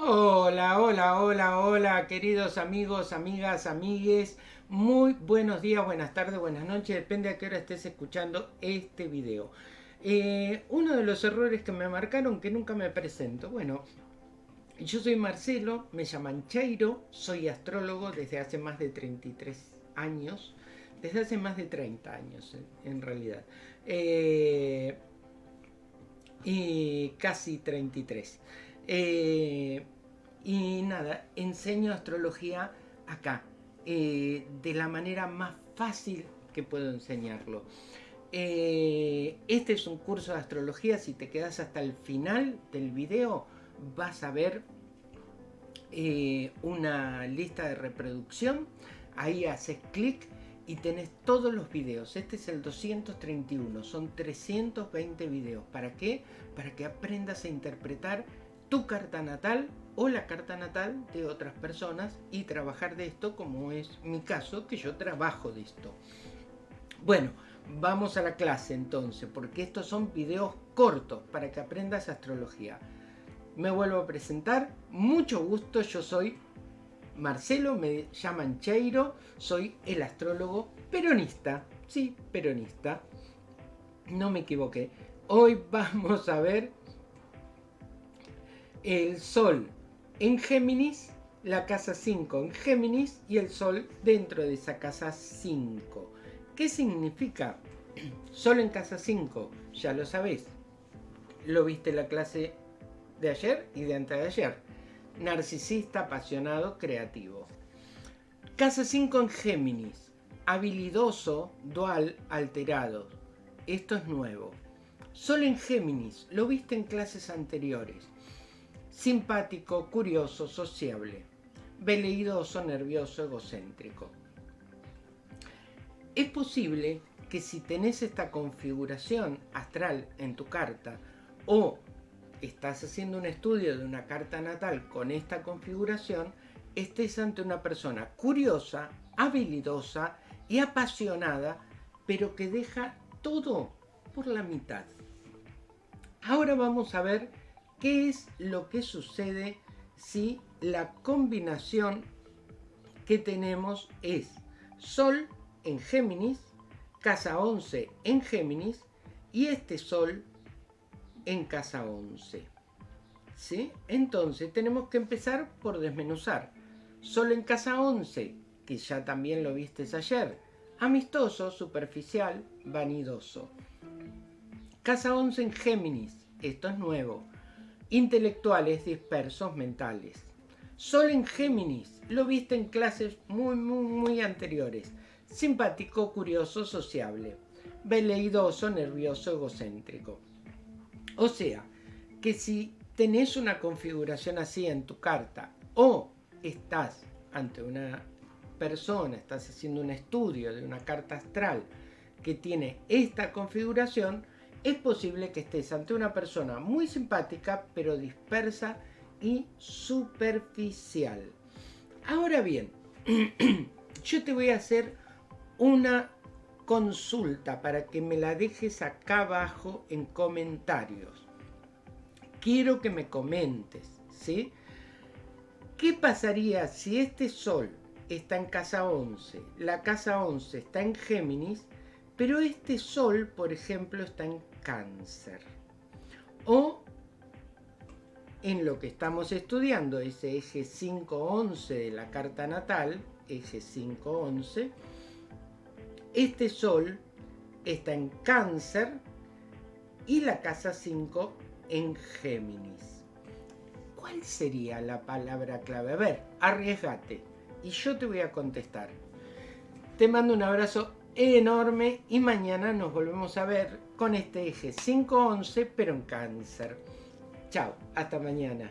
Hola, hola, hola, hola, queridos amigos, amigas, amigues. Muy buenos días, buenas tardes, buenas noches, depende a qué hora estés escuchando este video. Eh, uno de los errores que me marcaron que nunca me presento. Bueno, yo soy Marcelo, me llaman Cheiro, soy astrólogo desde hace más de 33 años, desde hace más de 30 años en, realidad. Eh, y casi 33. Eh, y nada, enseño astrología acá, eh, de la manera más fácil que puedo enseñarlo. Eh, este es un curso de astrología, si te quedas hasta el final del video vas a ver una lista de reproducción, ahí haces clic y tenés todos los videos. Este es el 231, son 320 videos. ¿Para qué? Para que aprendas a interpretar tu carta natal o la carta natal de otras personas y trabajar de esto como es mi caso, que yo trabajo de esto. Bueno, vamos a la clase entonces, porque estos son videos cortos para que aprendas astrología. Me vuelvo a presentar, mucho gusto, yo soy Marcelo, me llaman Cheiro, soy el astrólogo peronista, sí, peronista, no me equivoqué. Hoy vamos a ver el Sol en Géminis, la casa 5 en Géminis y el Sol dentro de esa casa 5. ¿Qué significa? Sol en casa 5, ya lo sabés. Lo viste en la clase de ayer y de antes de ayer. Narcisista, apasionado, creativo. Casa 5 en Géminis. Habilidoso, dual, alterado. Esto es nuevo. Sol en Géminis. Lo viste en clases anteriores simpático, curioso, sociable, veleidoso, nervioso, egocéntrico. Es posible que si tenés esta configuración astral en tu carta o estás haciendo un estudio de una carta natal con esta configuración, estés ante una persona curiosa, habilidosa y apasionada, pero que deja todo por la mitad. Ahora vamos a ver ¿Qué es lo que sucede si la combinación que tenemos es Sol en Géminis, casa 11 en Géminis y este Sol en casa 11? ¿Sí? Entonces tenemos que empezar por desmenuzar. Sol en casa 11, que ya también lo viste ayer, amistoso, superficial, vanidoso. Casa 11 en Géminis, esto es nuevo intelectuales dispersos mentales. Sol en Géminis, lo viste en clases muy, muy, muy anteriores. Simpático, curioso, sociable. Veleidoso, nervioso, egocéntrico. O sea, que si tenés una configuración así en tu carta o estás ante una persona, estás haciendo un estudio de una carta astral que tiene esta configuración, es posible que estés ante una persona muy simpática, pero dispersa y superficial. Ahora bien, yo te voy a hacer una consulta para que me la dejes acá abajo en comentarios. Quiero que me comentes, ¿sí? ¿Qué pasaría si este sol está en casa 11, la casa 11 está en Géminis, pero este sol, por ejemplo, está en cáncer. O en lo que estamos estudiando, ese eje 5-11 de la carta natal, eje 5-11, este sol está en cáncer y la casa 5 en Géminis. ¿Cuál sería la palabra clave? A ver, arriesgate y yo te voy a contestar. Te mando un abrazo enorme y mañana nos volvemos a ver con este eje 511 pero en cáncer. Chao, hasta mañana.